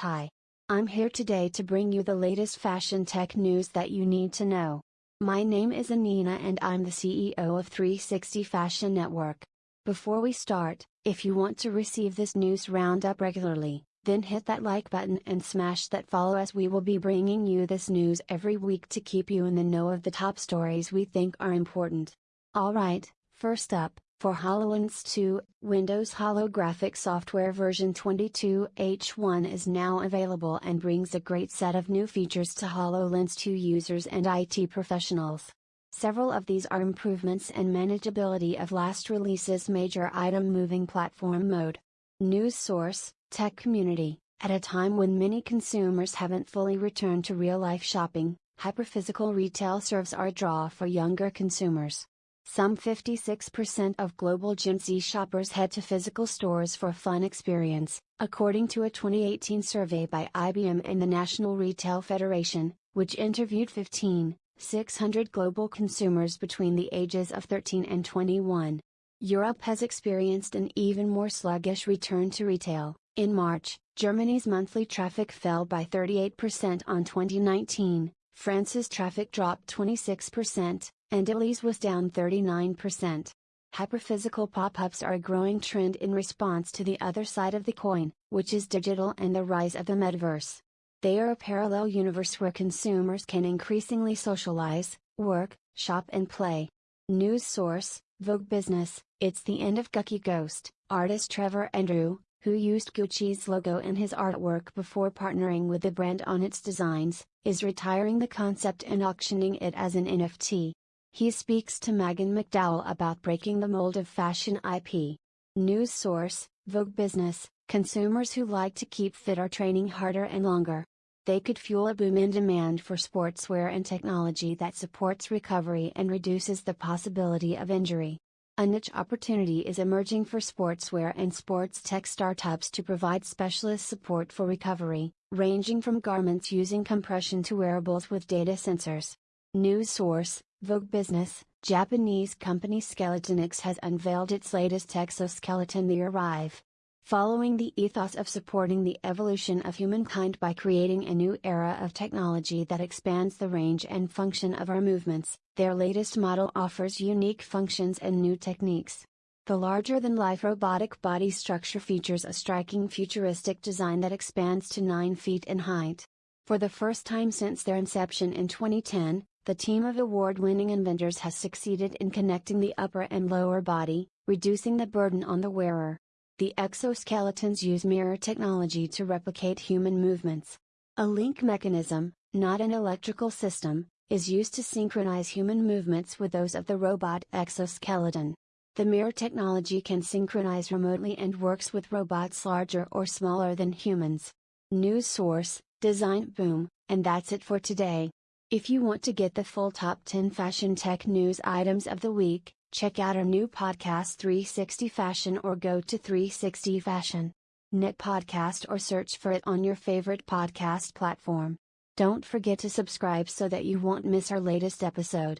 Hi. I'm here today to bring you the latest fashion tech news that you need to know. My name is Anina and I'm the CEO of 360 Fashion Network. Before we start, if you want to receive this news roundup regularly, then hit that like button and smash that follow as we will be bringing you this news every week to keep you in the know of the top stories we think are important. Alright, first up, for HoloLens 2, Windows Holographic Software version 22H1 is now available and brings a great set of new features to HoloLens 2 users and IT professionals. Several of these are improvements and manageability of last release's major item moving platform mode. News source Tech Community At a time when many consumers haven't fully returned to real life shopping, hyperphysical retail serves our draw for younger consumers. Some 56% of global Gen Z shoppers head to physical stores for a fun experience, according to a 2018 survey by IBM and the National Retail Federation, which interviewed 15, 600 global consumers between the ages of 13 and 21. Europe has experienced an even more sluggish return to retail. In March, Germany's monthly traffic fell by 38% on 2019, France's traffic dropped 26%, and Italy's was down 39%. Hyperphysical pop ups are a growing trend in response to the other side of the coin, which is digital and the rise of the metaverse. They are a parallel universe where consumers can increasingly socialize, work, shop, and play. News source Vogue Business It's the end of Gucci Ghost. Artist Trevor Andrew, who used Gucci's logo in his artwork before partnering with the brand on its designs, is retiring the concept and auctioning it as an NFT. He speaks to Maghan McDowell about breaking the mold of fashion IP. News source Vogue Business Consumers who like to keep fit are training harder and longer. They could fuel a boom in demand for sportswear and technology that supports recovery and reduces the possibility of injury. A niche opportunity is emerging for sportswear and sports tech startups to provide specialist support for recovery, ranging from garments using compression to wearables with data sensors. News source Vogue Business, Japanese company Skeletonics has unveiled its latest exoskeleton the Arrive. Following the ethos of supporting the evolution of humankind by creating a new era of technology that expands the range and function of our movements, their latest model offers unique functions and new techniques. The larger than life robotic body structure features a striking futuristic design that expands to 9 feet in height. For the first time since their inception in 2010, the team of award winning inventors has succeeded in connecting the upper and lower body, reducing the burden on the wearer. The exoskeletons use mirror technology to replicate human movements. A link mechanism, not an electrical system, is used to synchronize human movements with those of the robot exoskeleton. The mirror technology can synchronize remotely and works with robots larger or smaller than humans. News source Design Boom, and that's it for today. If you want to get the full top 10 fashion tech news items of the week, check out our new podcast 360 Fashion or go to 360 Fashion. Net podcast or search for it on your favorite podcast platform. Don't forget to subscribe so that you won't miss our latest episode.